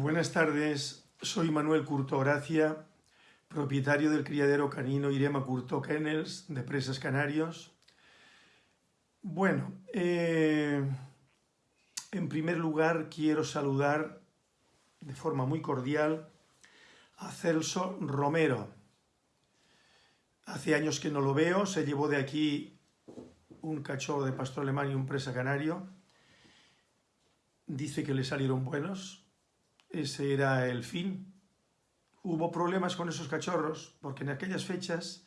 Buenas tardes, soy Manuel Curto Gracia, propietario del criadero canino Irema Curto Kennels de Presas Canarios. Bueno, eh, en primer lugar quiero saludar de forma muy cordial a Celso Romero. Hace años que no lo veo, se llevó de aquí un cachorro de pastor alemán y un presa canario. Dice que le salieron buenos, ese era el fin. Hubo problemas con esos cachorros porque en aquellas fechas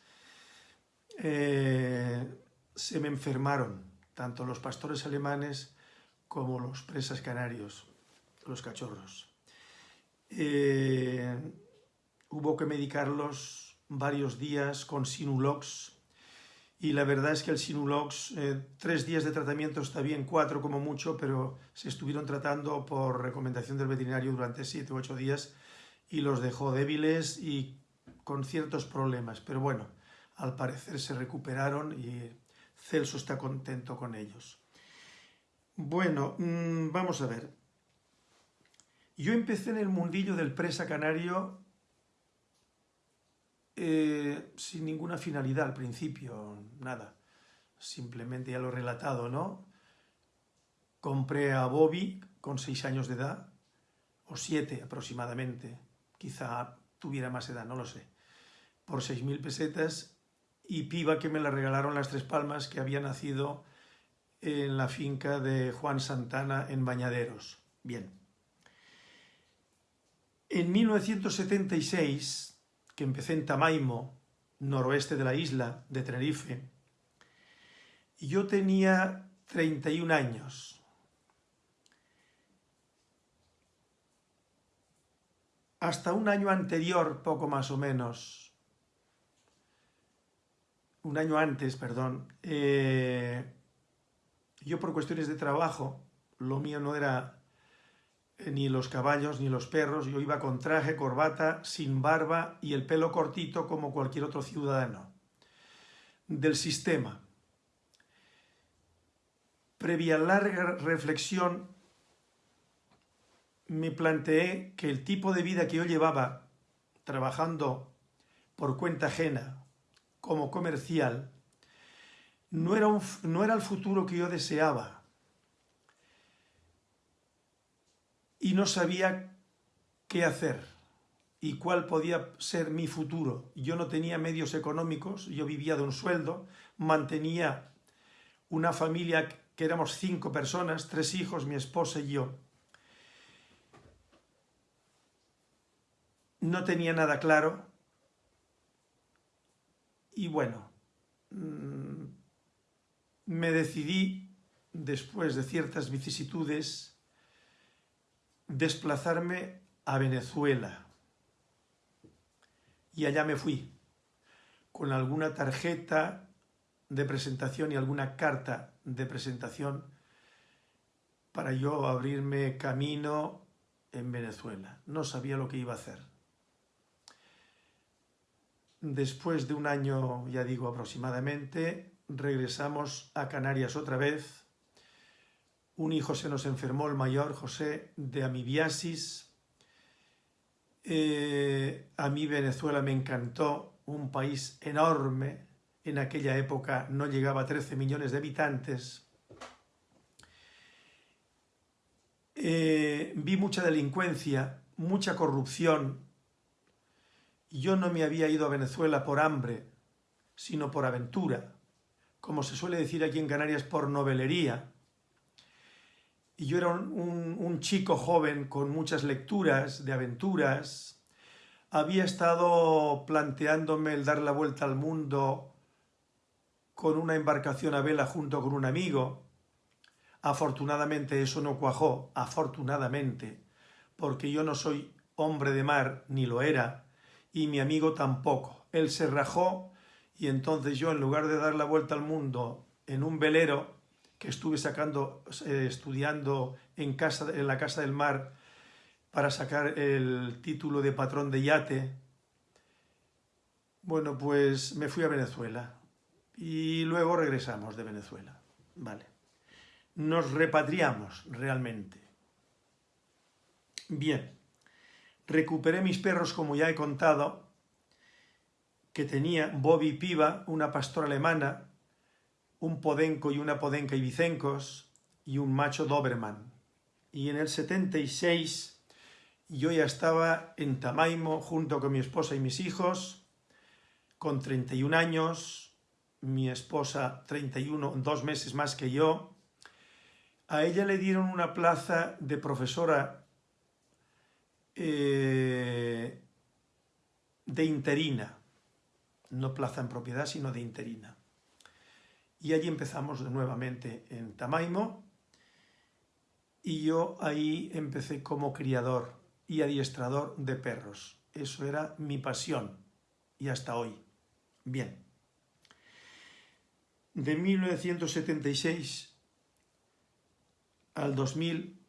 eh, se me enfermaron tanto los pastores alemanes como los presas canarios, los cachorros. Eh, hubo que medicarlos varios días con Sinulox y la verdad es que el Sinulox, eh, tres días de tratamiento está bien, cuatro como mucho, pero se estuvieron tratando por recomendación del veterinario durante siete u ocho días y los dejó débiles y con ciertos problemas. Pero bueno, al parecer se recuperaron y Celso está contento con ellos. Bueno, mm, vamos a ver. Yo empecé en el mundillo del presa canario eh, sin ninguna finalidad al principio, nada. Simplemente ya lo he relatado, ¿no? Compré a Bobby con seis años de edad, o siete aproximadamente, quizá tuviera más edad, no lo sé, por seis mil pesetas, y Piba que me la regalaron las Tres Palmas, que había nacido en la finca de Juan Santana en Bañaderos. Bien. En 1976 empecé en Tamaimo, noroeste de la isla de Tenerife, y yo tenía 31 años. Hasta un año anterior, poco más o menos, un año antes, perdón, eh, yo por cuestiones de trabajo, lo mío no era ni los caballos ni los perros, yo iba con traje, corbata, sin barba y el pelo cortito como cualquier otro ciudadano. Del sistema. Previa larga reflexión, me planteé que el tipo de vida que yo llevaba trabajando por cuenta ajena como comercial no era, no era el futuro que yo deseaba y no sabía qué hacer y cuál podía ser mi futuro. Yo no tenía medios económicos, yo vivía de un sueldo, mantenía una familia que éramos cinco personas, tres hijos, mi esposa y yo. No tenía nada claro y bueno, mm, me decidí, después de ciertas vicisitudes, desplazarme a Venezuela. Y allá me fui, con alguna tarjeta de presentación y alguna carta de presentación para yo abrirme camino en Venezuela. No sabía lo que iba a hacer. Después de un año, ya digo aproximadamente, regresamos a Canarias otra vez un hijo se nos enfermó, el mayor, José, de amibiasis. Eh, a mí Venezuela me encantó, un país enorme. En aquella época no llegaba a 13 millones de habitantes. Eh, vi mucha delincuencia, mucha corrupción. Yo no me había ido a Venezuela por hambre, sino por aventura. Como se suele decir aquí en Canarias, por novelería y yo era un, chico joven con muchas lecturas de aventuras, había estado planteándome el dar la vuelta al mundo con una embarcación a vela junto con un amigo. Afortunadamente eso no cuajó, afortunadamente, porque yo no soy hombre de mar, ni lo era, y mi amigo tampoco. Él se rajó y entonces yo, en lugar de dar la vuelta al mundo en un velero, que estuve sacando, eh, estudiando en, casa, en la Casa del Mar para sacar el título de patrón de yate, bueno, pues me fui a Venezuela y luego regresamos de Venezuela. Vale. Nos repatriamos realmente. Bien. recuperé mis perros, como ya he contado, que tenía Bobby Piva, una pastora alemana, un podenco y una podenca ibicencos y un macho Doberman. Y en el 76 yo ya estaba en Tamaimo junto con mi esposa y mis hijos, con 31 años, mi esposa 31, dos meses más que yo. A ella le dieron una plaza de profesora eh, de interina, no plaza en propiedad, sino de interina. Y allí empezamos nuevamente en Tamaimo, y yo ahí empecé como criador y adiestrador de perros. Eso era mi pasión, y hasta hoy. Bien. De 1976 al 2000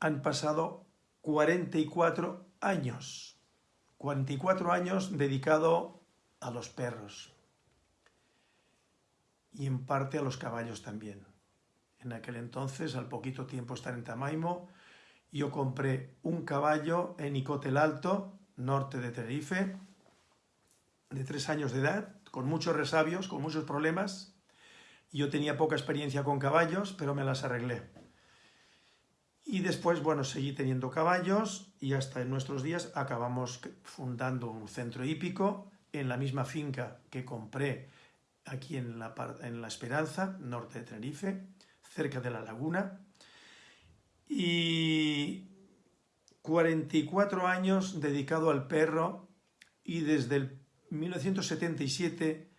han pasado 44 años. 44 años dedicado a los perros y en parte a los caballos también. En aquel entonces, al poquito tiempo estar en Tamaimo, yo compré un caballo en Icotel Alto, norte de Tenerife, de tres años de edad, con muchos resabios, con muchos problemas. Yo tenía poca experiencia con caballos, pero me las arreglé. Y después, bueno, seguí teniendo caballos y hasta en nuestros días acabamos fundando un centro hípico en la misma finca que compré aquí en la, en la Esperanza, norte de Tenerife, cerca de la laguna. Y 44 años dedicado al perro y desde el 1977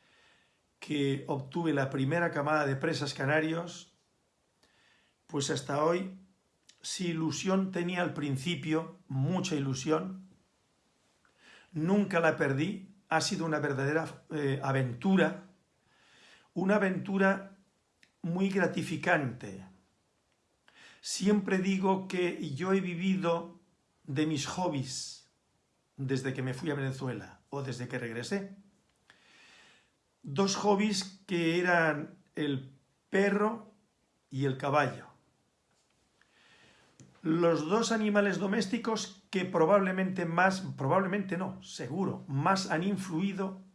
que obtuve la primera camada de presas canarios, pues hasta hoy si ilusión tenía al principio, mucha ilusión, nunca la perdí, ha sido una verdadera eh, aventura, una aventura muy gratificante. Siempre digo que yo he vivido de mis hobbies desde que me fui a Venezuela o desde que regresé. Dos hobbies que eran el perro y el caballo los dos animales domésticos que probablemente más, probablemente no, seguro, más han influido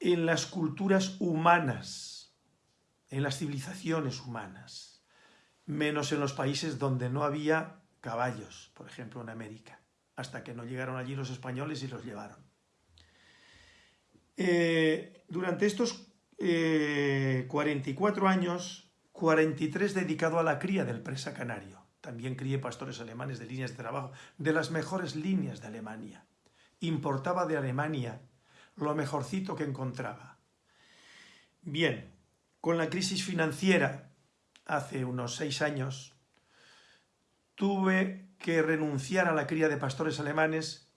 en las culturas humanas, en las civilizaciones humanas, menos en los países donde no había caballos, por ejemplo en América, hasta que no llegaron allí los españoles y los llevaron. Eh, durante estos 44 eh, años, 43 dedicado a la cría del presa canario. También crié pastores alemanes de líneas de trabajo, de las mejores líneas de Alemania. Importaba de Alemania lo mejorcito que encontraba. Bien, con la crisis financiera, hace unos seis años, tuve que renunciar a la cría de pastores alemanes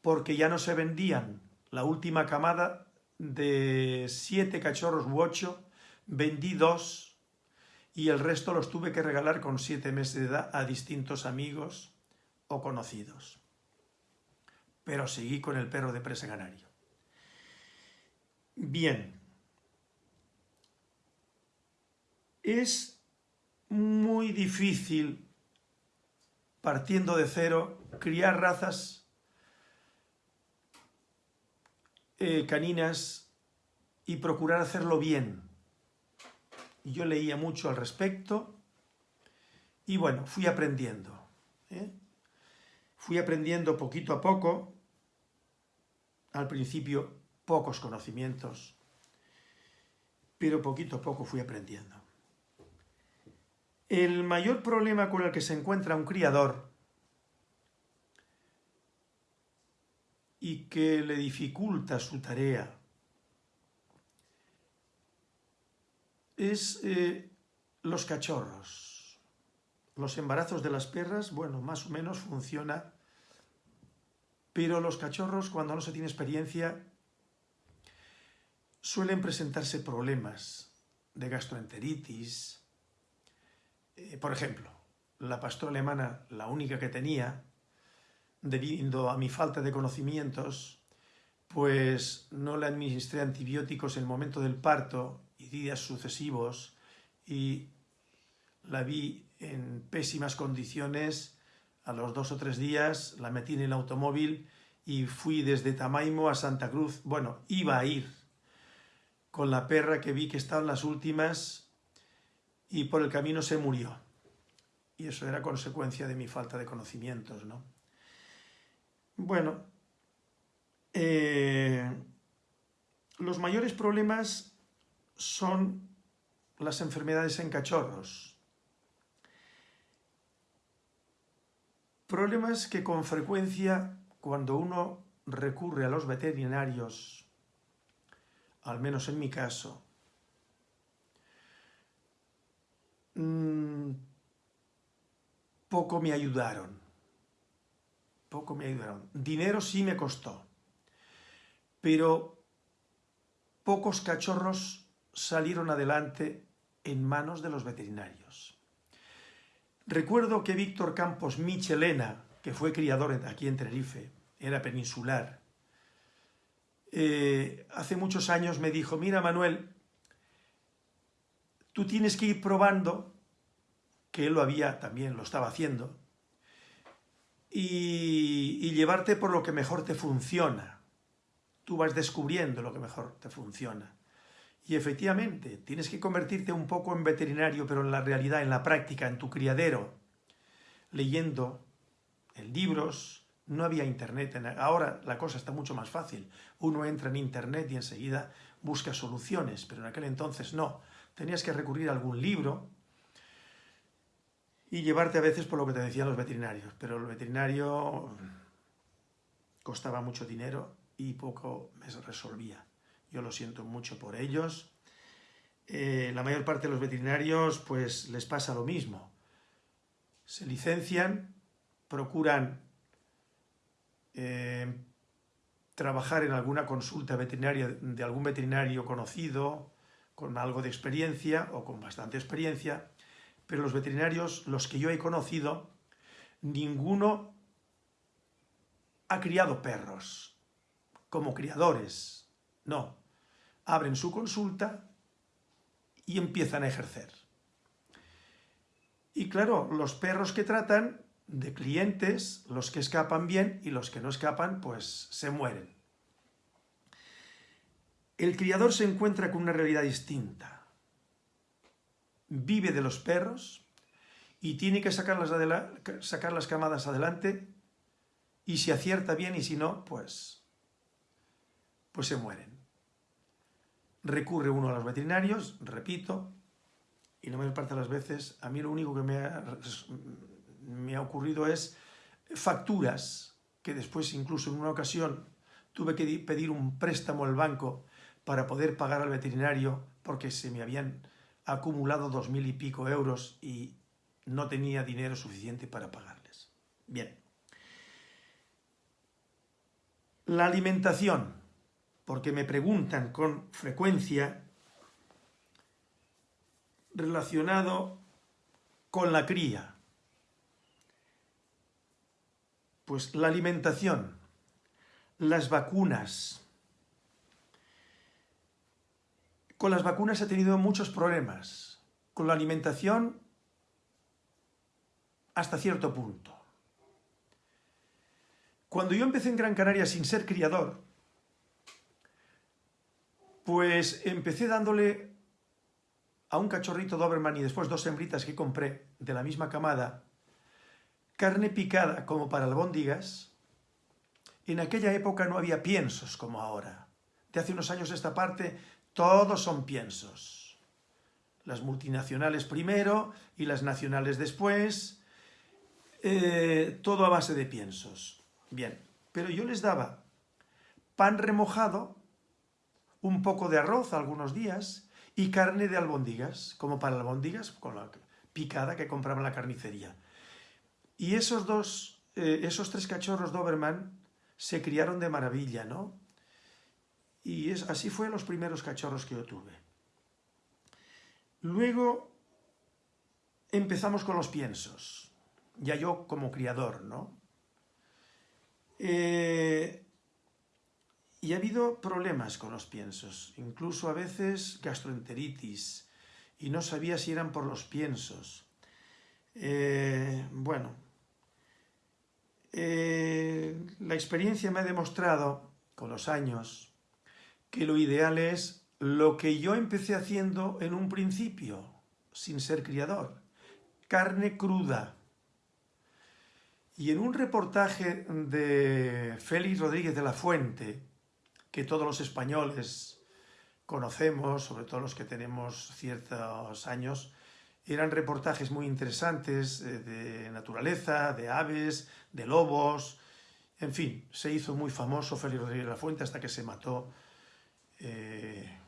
porque ya no se vendían. La última camada de siete cachorros u ocho, vendí dos y el resto los tuve que regalar con siete meses de edad a distintos amigos o conocidos. Pero seguí con el perro de presa canario. Bien. Es muy difícil, partiendo de cero, criar razas eh, caninas y procurar hacerlo bien yo leía mucho al respecto y bueno, fui aprendiendo. ¿eh? Fui aprendiendo poquito a poco, al principio pocos conocimientos, pero poquito a poco fui aprendiendo. El mayor problema con el que se encuentra un criador y que le dificulta su tarea es eh, los cachorros. Los embarazos de las perras, bueno, más o menos funciona, pero los cachorros, cuando no se tiene experiencia, suelen presentarse problemas de gastroenteritis. Eh, por ejemplo, la pastora alemana, la única que tenía, debido a mi falta de conocimientos, pues no le administré antibióticos en el momento del parto y días sucesivos y la vi en pésimas condiciones A los dos o tres días la metí en el automóvil y fui desde Tamaimo a Santa Cruz. Bueno, iba a ir con la perra que vi que estaban las últimas y por el camino se murió. Y eso era consecuencia de mi falta de conocimientos, ¿no? Bueno, eh, los mayores problemas son las enfermedades en cachorros. Problemas que con frecuencia cuando uno recurre a los veterinarios, al menos en mi caso, mm, poco me ayudaron. Poco me ayudaron. Dinero sí me costó. Pero pocos cachorros salieron adelante en manos de los veterinarios. Recuerdo que Víctor Campos Michelena, que fue criador aquí en Tenerife, era peninsular, eh, hace muchos años me dijo, mira Manuel, tú tienes que ir probando que él lo había, también lo estaba haciendo, y, llevarte por lo que mejor te funciona. Tú vas descubriendo lo que mejor te funciona. Y efectivamente, tienes que convertirte un poco en veterinario, pero en la realidad, en la práctica, en tu criadero, leyendo en libros, no había internet. Ahora la cosa está mucho más fácil. Uno entra en internet y enseguida busca soluciones, pero en aquel entonces no. Tenías que recurrir a algún libro, y llevarte a veces por lo que te decían los veterinarios, pero el veterinario costaba mucho dinero y poco me resolvía. Yo lo siento mucho por ellos. Eh, la mayor parte de los veterinarios pues les pasa lo mismo. Se licencian, procuran eh, trabajar en alguna consulta veterinaria de algún veterinario conocido, con algo de experiencia o con bastante experiencia, pero los veterinarios, los que yo he conocido, ninguno ha criado perros como criadores. No, abren su consulta y empiezan a ejercer. Y claro, los perros que tratan de clientes, los que escapan bien y los que no escapan, pues se mueren. El criador se encuentra con una realidad distinta vive de los perros y tiene que sacar sacar las camadas adelante y si acierta bien y si no, pues, pues se mueren. Recurre uno a los veterinarios, repito, y mayor parte de las veces a mí lo único que me ha, me ha ocurrido es facturas que después incluso en una ocasión tuve que pedir un préstamo al banco para poder pagar al veterinario porque se me habían acumulado dos mil y pico euros y no tenía dinero suficiente para pagarles. Bien. La alimentación, porque me preguntan con frecuencia relacionado con la cría. Pues la alimentación, las vacunas, Con las vacunas he tenido muchos problemas. Con la alimentación, hasta cierto punto. Cuando yo empecé en Gran Canaria sin ser criador, pues empecé dándole a un cachorrito Doberman y después dos hembritas que compré de la misma camada, carne picada como para albóndigas. En aquella época no había piensos como ahora. De hace unos años esta parte todos son piensos. Las multinacionales primero y las nacionales después. Eh, todo a base de piensos. Bien, pero yo les daba pan remojado, un poco de arroz algunos días y carne de albóndigas, como para albóndigas, con la picada que compraba en la carnicería. Y esos dos, eh, esos tres cachorros Doberman se criaron de maravilla, ¿no? Y es, así fue los primeros cachorros que yo tuve. Luego empezamos con los piensos, ya yo como criador, ¿no? Eh, y ha habido problemas con los piensos, incluso a veces gastroenteritis, y no sabía si eran por los piensos. Eh, bueno, eh, la experiencia me ha demostrado, con los años, que lo ideal es lo que yo empecé haciendo en un principio, sin ser criador, carne cruda. Y en un reportaje de Félix Rodríguez de la Fuente, que todos los españoles conocemos, sobre todo los que tenemos ciertos años, eran reportajes muy interesantes eh, de naturaleza, de aves, de lobos, en fin, se hizo muy famoso Félix Rodríguez de la Fuente hasta que se mató eh,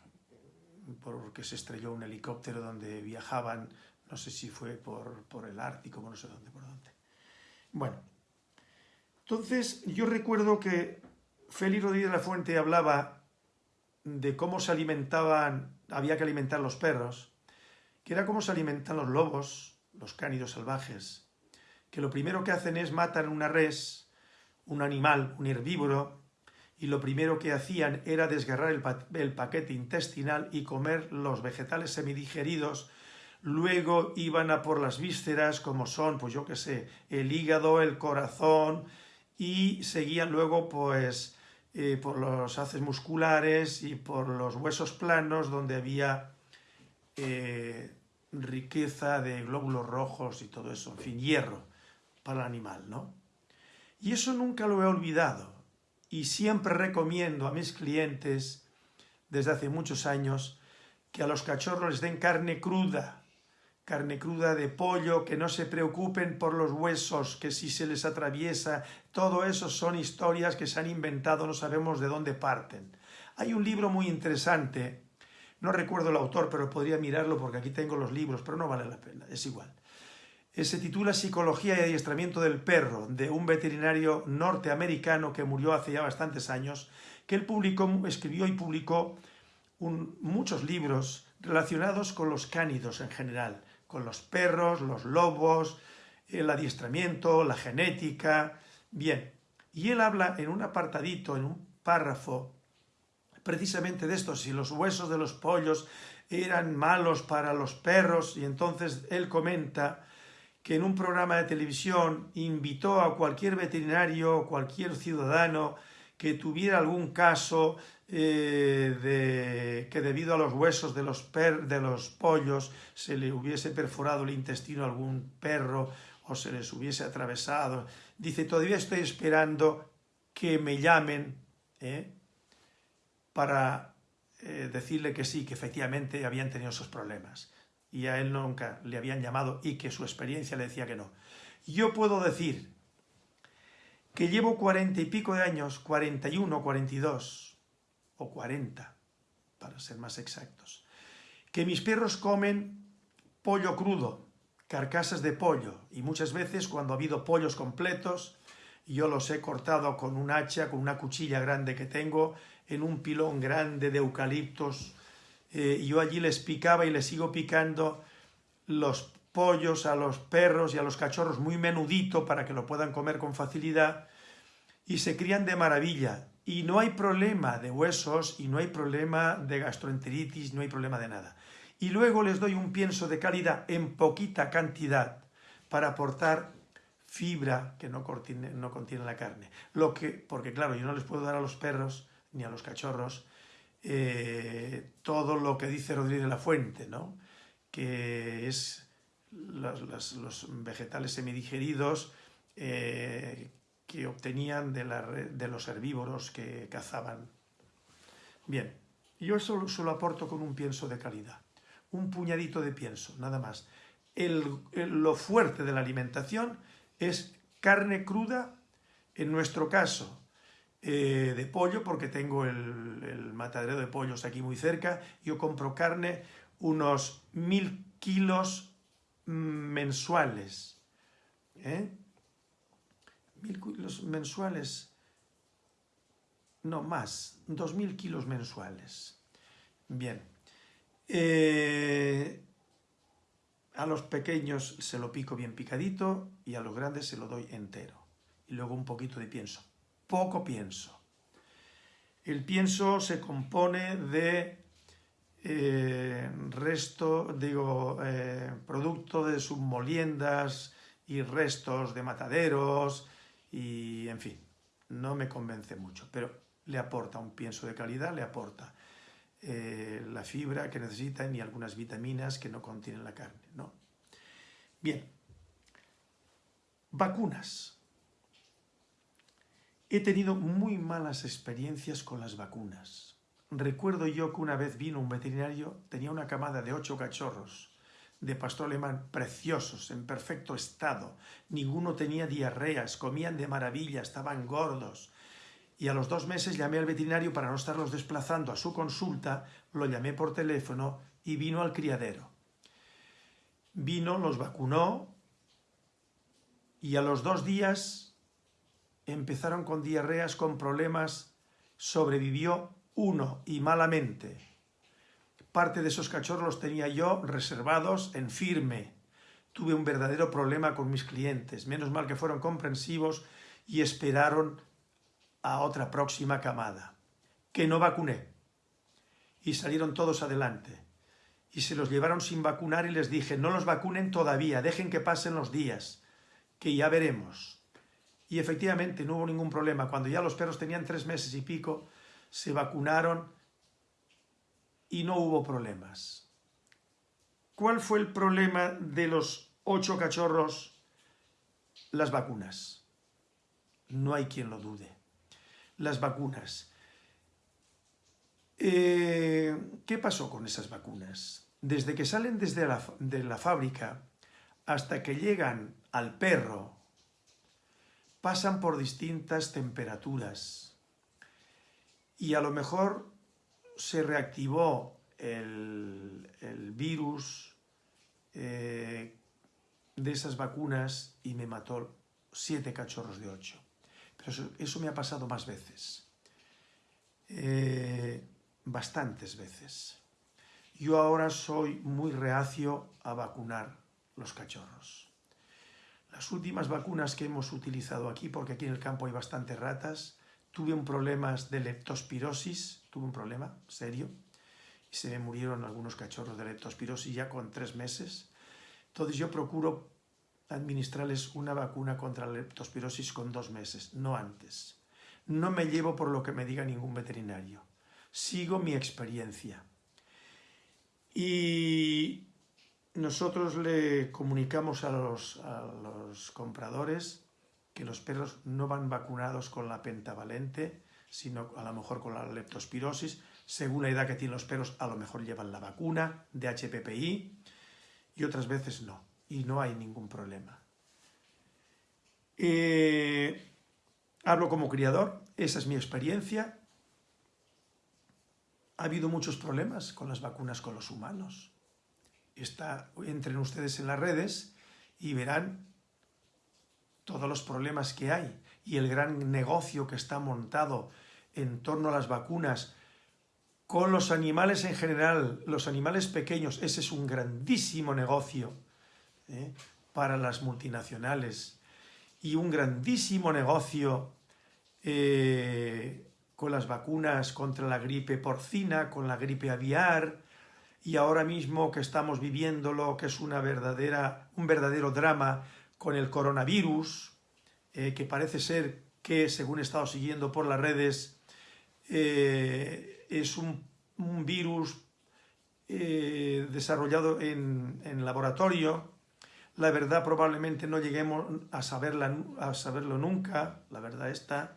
porque se estrelló un helicóptero donde viajaban, no sé si fue por, por el Ártico, no sé dónde, por dónde. Bueno, entonces yo recuerdo que Félix Rodríguez de la Fuente hablaba de cómo se alimentaban, había que alimentar los perros, que era cómo se alimentan los lobos, los cánidos salvajes, que lo primero que hacen es matar una res, un animal, un herbívoro, y lo primero que hacían era desgarrar el, paquete intestinal y comer los vegetales semidigeridos, luego iban a por las vísceras, como son, pues yo qué sé, el hígado, el corazón, y seguían luego, pues, eh, por los haces musculares y por los huesos planos, donde había eh, riqueza de glóbulos rojos y todo eso, en fin, hierro para el animal, ¿no? Y eso nunca lo he olvidado y siempre recomiendo a mis clientes, desde hace muchos años, que a los cachorros les den carne cruda, carne cruda de pollo, que no se preocupen por los huesos, que si se les atraviesa, todo eso son historias que se han inventado, no sabemos de dónde parten. Hay un libro muy interesante, no recuerdo el autor, pero podría mirarlo porque aquí tengo los libros, pero no vale la pena, es igual. Se titula Psicología y adiestramiento del perro, de un veterinario norteamericano que murió hace ya bastantes años, que él publicó, escribió y publicó muchos libros relacionados con los cánidos en general, con los perros, los lobos, el adiestramiento, la genética... Bien, y él habla en un apartadito, en un párrafo, precisamente de esto, si los huesos de los pollos eran malos para los perros, y entonces él comenta que en un programa de televisión invitó a cualquier veterinario, cualquier ciudadano que tuviera algún caso eh, de que debido a los huesos de los, de los pollos se le hubiese perforado el intestino a algún perro o se les hubiese atravesado. Dice, todavía estoy esperando que me llamen ¿eh? Para eh, decirle que sí, que efectivamente habían tenido esos problemas y a él nunca le habían llamado y que su experiencia le decía que no. Yo puedo decir que llevo cuarenta y pico de años, 41, 42 o 40, para ser más exactos, que mis perros comen pollo crudo, carcasas de pollo, y muchas veces cuando ha habido pollos completos, yo los he cortado con un hacha, con una cuchilla grande que tengo, en un pilón grande de eucaliptos, eh, yo allí les picaba y les sigo picando los pollos a los perros y a los cachorros muy menudito para que lo puedan comer con facilidad y se crían de maravilla y no hay problema de huesos y no hay problema de gastroenteritis, no hay problema de nada. Y luego les doy un pienso de calidad en poquita cantidad para aportar fibra que no contiene, no contiene la carne. Lo que, porque claro, yo no les puedo dar a los perros ni a los cachorros eh, todo lo que dice Rodríguez de la Fuente, ¿no? que es los, vegetales semidigeridos eh, que obtenían de, los herbívoros que cazaban. Bien, yo eso lo aporto con un pienso de calidad, un puñadito de pienso, nada más. lo fuerte de la alimentación es carne cruda, en nuestro caso, eh, de pollo, porque tengo el, matadero de pollos aquí muy cerca. Yo compro carne unos mil kilos mensuales. ¿eh? Mil kilos mensuales. No, más. Dos mil kilos mensuales. Bien. Eh, a los pequeños se lo pico bien picadito y a los grandes se lo doy entero. Y luego un poquito de pienso poco pienso. El pienso se compone de eh, resto, digo, eh, producto de submoliendas y restos de mataderos y, en fin, no me convence mucho, pero le aporta un pienso de calidad, le aporta eh, la fibra que necesitan y algunas vitaminas que no contienen la carne. ¿no? Bien, vacunas. He tenido muy malas experiencias con las vacunas. Recuerdo yo que una vez vino un veterinario, tenía una camada de ocho cachorros de pastor alemán preciosos, en perfecto estado. Ninguno tenía diarreas, comían de maravilla, estaban gordos. Y a los dos meses llamé al veterinario para no estarlos desplazando a su consulta, lo llamé por teléfono y vino al criadero. Vino, los vacunó y a los dos días empezaron con diarreas, con problemas, sobrevivió uno y malamente. Parte de esos cachorros los tenía yo reservados en firme. Tuve un verdadero problema con mis clientes. Menos mal que fueron comprensivos y esperaron a otra próxima camada. Que no vacuné. Y salieron todos adelante. Y se los llevaron sin vacunar y les dije, no los vacunen todavía, dejen que pasen los días, que ya veremos. Y efectivamente no hubo ningún problema. Cuando ya los perros tenían tres meses y pico, se vacunaron y no hubo problemas. ¿Cuál fue el problema de los ocho cachorros? Las vacunas. No hay quien lo dude. Las vacunas. Eh, ¿Qué pasó con esas vacunas? Desde que salen desde la, de la fábrica hasta que llegan al perro, pasan por distintas temperaturas. Y a lo mejor se reactivó el, virus eh, de esas vacunas y me mató siete cachorros de ocho. Pero eso, me ha pasado más veces. Eh, bastantes veces. Yo ahora soy muy reacio a vacunar los cachorros. Las últimas vacunas que hemos utilizado aquí, porque aquí en el campo hay bastantes ratas, tuve un problema de leptospirosis, tuve un problema serio, y se me murieron algunos cachorros de leptospirosis ya con tres meses. Entonces yo procuro administrarles una vacuna contra la leptospirosis con dos meses, no antes. No me llevo por lo que me diga ningún veterinario. Sigo mi experiencia. Y nosotros le comunicamos a los, compradores que los perros no van vacunados con la pentavalente, sino a lo mejor con la leptospirosis. Según la edad que tienen los perros, a lo mejor llevan la vacuna de HPPI y otras veces no. Y no hay ningún problema. Eh, hablo como criador, esa es mi experiencia. Ha habido muchos problemas con las vacunas con los humanos. Está, entren ustedes en las redes y verán todos los problemas que hay y el gran negocio que está montado en torno a las vacunas con los animales en general, los animales pequeños, ese es un grandísimo negocio ¿eh? para las multinacionales y un grandísimo negocio eh, con las vacunas contra la gripe porcina, con la gripe aviar, y ahora mismo que estamos viviendo lo que es una verdadera, un verdadero drama con el coronavirus, eh, que parece ser que, según he estado siguiendo por las redes, eh, es un, virus eh, desarrollado en, laboratorio. La verdad probablemente no lleguemos a, saberla, a saberlo nunca, la verdad está,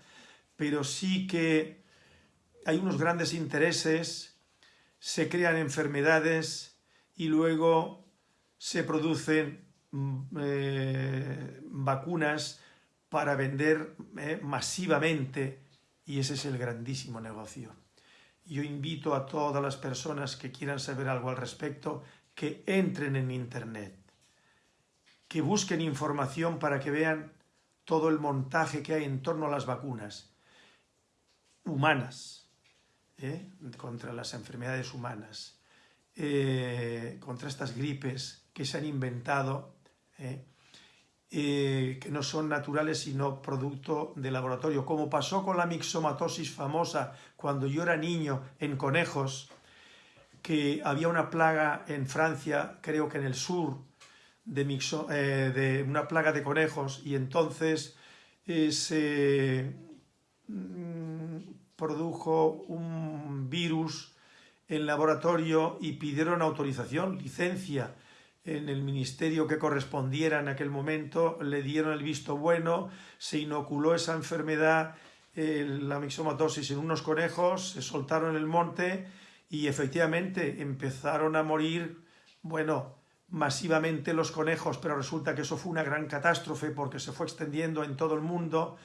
pero sí que hay unos grandes intereses, se crean enfermedades y luego se producen Mm, eh, vacunas para vender eh, masivamente y ese es el grandísimo negocio. Yo invito a todas las personas que quieran saber algo al respecto que entren en Internet, que busquen información para que vean todo el montaje que hay en torno a las vacunas humanas, ¿eh? contra las enfermedades humanas, contra estas gripes que se han inventado ¿eh? Eh, que no son naturales sino producto de laboratorio, como pasó con la mixomatosis famosa cuando yo era niño en conejos, que había una plaga en Francia, creo que en el sur, de, eh, una plaga de conejos, y entonces eh, se mm, produjo un virus en laboratorio y pidieron autorización, licencia en el ministerio que correspondiera en aquel momento, le dieron el visto bueno, se inoculó esa enfermedad, la mixomatosis en unos conejos, se soltaron en el monte y efectivamente empezaron a morir, bueno, masivamente los conejos, pero resulta que eso fue una gran catástrofe porque se fue extendiendo en todo el mundo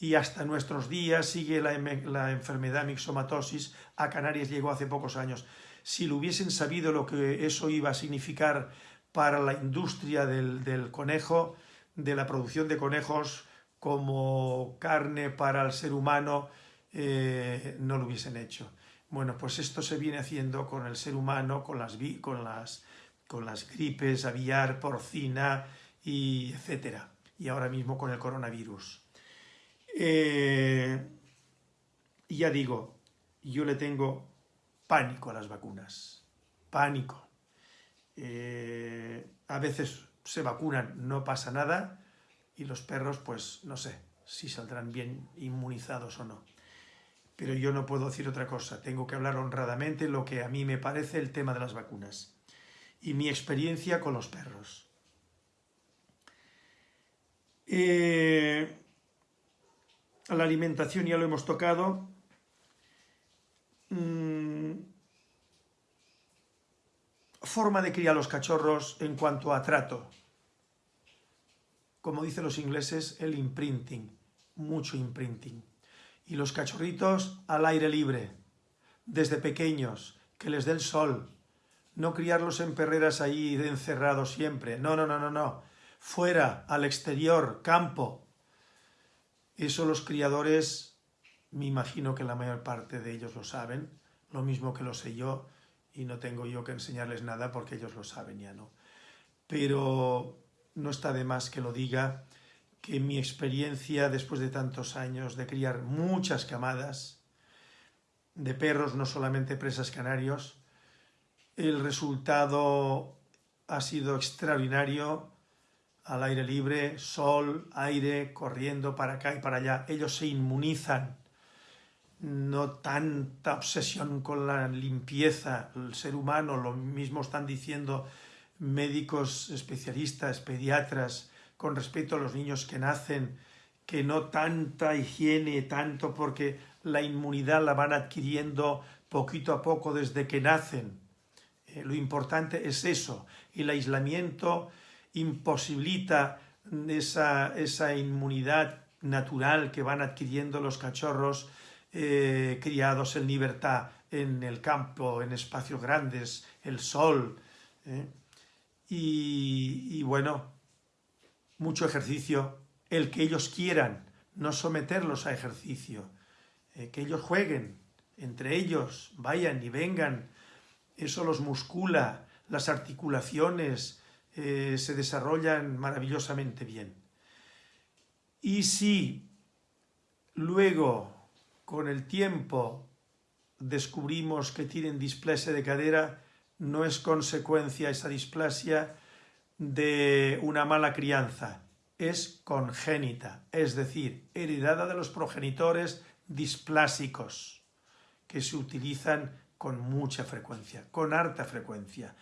y hasta nuestros días sigue la, la enfermedad mixomatosis. A Canarias llegó hace pocos años. Si lo hubiesen sabido lo que eso iba a significar para la industria del, conejo, de la producción de conejos como carne para el ser humano, eh, no lo hubiesen hecho. Bueno, pues esto se viene haciendo con el ser humano, con las, con las, con las gripes aviar, porcina, y etcétera. Y ahora mismo con el coronavirus. Eh, ya digo, yo le tengo pánico a las vacunas. Pánico. Eh, a veces se vacunan, no pasa nada, y los perros, pues no sé si saldrán bien inmunizados o no. Pero yo no puedo decir otra cosa, tengo que hablar honradamente lo que a mí me parece el tema de las vacunas y mi experiencia con los perros. Eh, la alimentación ya lo hemos tocado. Mm, forma de criar los cachorros en cuanto a trato. Como dicen los ingleses, el imprinting, mucho imprinting. Y los cachorritos al aire libre, desde pequeños, que les dé el sol. No criarlos en perreras ahí encerrados siempre. No, no, no, no, no. Fuera, al exterior, campo. Eso los criadores, me imagino que la mayor parte de ellos lo saben, lo mismo que lo sé yo, y no tengo yo que enseñarles nada porque ellos lo saben ya, ¿no? Pero no está de más que lo diga, que mi experiencia después de tantos años de criar muchas camadas de perros, no solamente presas canarios, el resultado ha sido extraordinario, al aire libre, sol, aire, corriendo para acá y para allá. Ellos se inmunizan no tanta obsesión con la limpieza, el ser humano, lo mismo están diciendo médicos especialistas, pediatras, con respecto a los niños que nacen, que no tanta higiene, tanto porque la inmunidad la van adquiriendo poquito a poco desde que nacen. Eh, lo importante es eso, el aislamiento imposibilita esa, esa inmunidad natural que van adquiriendo los cachorros eh, criados en libertad en el campo, en espacios grandes, el sol. ¿eh? Y, bueno, mucho ejercicio, el que ellos quieran, no someterlos a ejercicio, eh, que ellos jueguen entre ellos, vayan y vengan, eso los muscula, las articulaciones se desarrollan maravillosamente bien. Y si luego con el tiempo descubrimos que tienen displasia de cadera, no es consecuencia esa displasia de una mala crianza, es congénita, es decir, heredada de los progenitores displásicos, que se utilizan con mucha frecuencia, con harta frecuencia.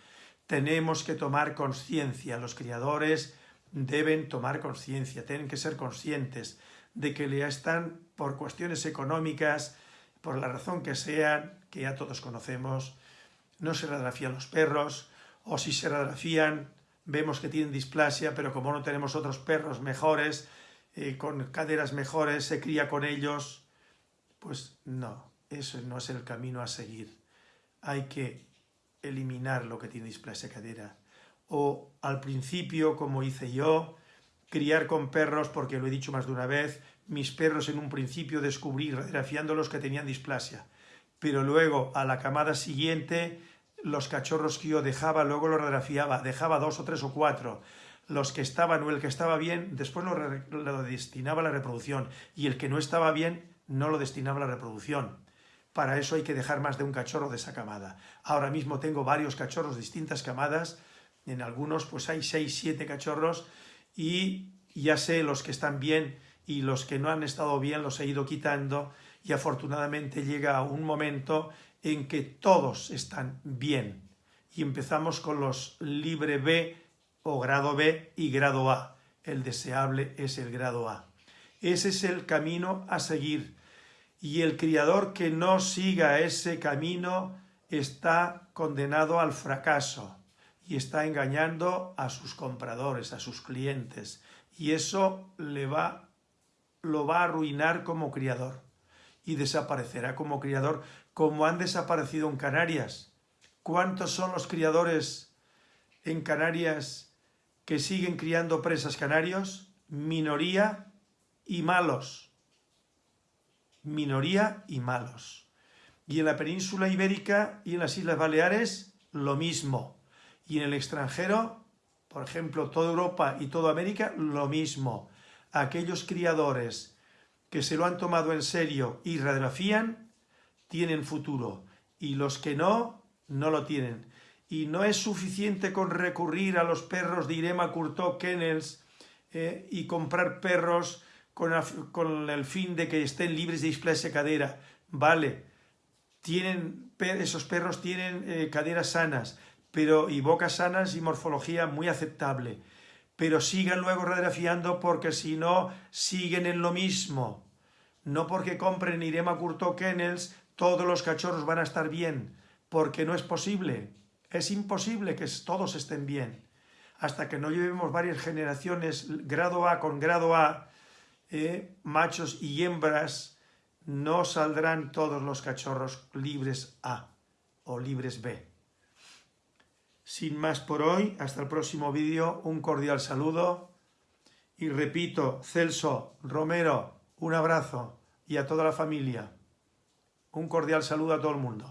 Tenemos que tomar conciencia, los criadores deben tomar conciencia, tienen que ser conscientes de que le están, por cuestiones económicas, por la razón que sean, que ya todos conocemos, no se radiografían los perros, o si se radiografían, vemos que tienen displasia, pero como no tenemos otros perros mejores, eh, con caderas mejores, se cría con ellos, pues no, eso no es el camino a seguir. Hay que eliminar lo que tiene displasia cadera. O al principio, como hice yo, criar con perros, porque lo he dicho más de una vez, mis perros en un principio descubrí radiografiándolos que tenían displasia, pero luego a la camada siguiente los cachorros que yo dejaba, luego los radiografiaba, dejaba dos o tres o cuatro, los que estaban o el que estaba bien, después lo, lo destinaba a la reproducción, y el que no estaba bien no lo destinaba a la reproducción. Para eso hay que dejar más de un cachorro de esa camada. Ahora mismo tengo varios cachorros distintas camadas, en algunos pues hay seis, siete cachorros, y ya sé los que están bien y los que no han estado bien los he ido quitando y afortunadamente llega un momento en que todos están bien. Y empezamos con los libre B o grado B y grado A. El deseable es el grado A. Ese es el camino a seguir. Y el criador que no siga ese camino está condenado al fracaso y está engañando a sus compradores, a sus clientes. Y eso le va, lo va a arruinar como criador y desaparecerá como criador como han desaparecido en Canarias. ¿Cuántos son los criadores en Canarias que siguen criando presas canarios? Minoría y malos. Minoría y malos. Y en la península ibérica y en las Islas Baleares, lo mismo. Y en el extranjero, por ejemplo, toda Europa y toda América, lo mismo. Aquellos criadores que se lo han tomado en serio y radiografían, tienen futuro y los que no, no lo tienen. Y no es suficiente con recurrir a los perros de Irema Curto Kennels eh, y comprar perros con, el fin de que estén libres de displasia cadera. Vale, tienen, esos perros tienen eh, caderas sanas pero, y bocas sanas y morfología muy aceptable. Pero sigan luego radiografiando porque si no, siguen en lo mismo. No porque compren Irema Curto Kennels todos los cachorros van a estar bien, porque no es posible, es imposible que todos estén bien. Hasta que no llevemos varias generaciones grado A con grado A, eh, machos y hembras, no saldrán todos los cachorros libres A o libres B. Sin más por hoy, hasta el próximo vídeo, un cordial saludo y repito, Celso, Romero, un abrazo y a toda la familia. Un cordial saludo a todo el mundo.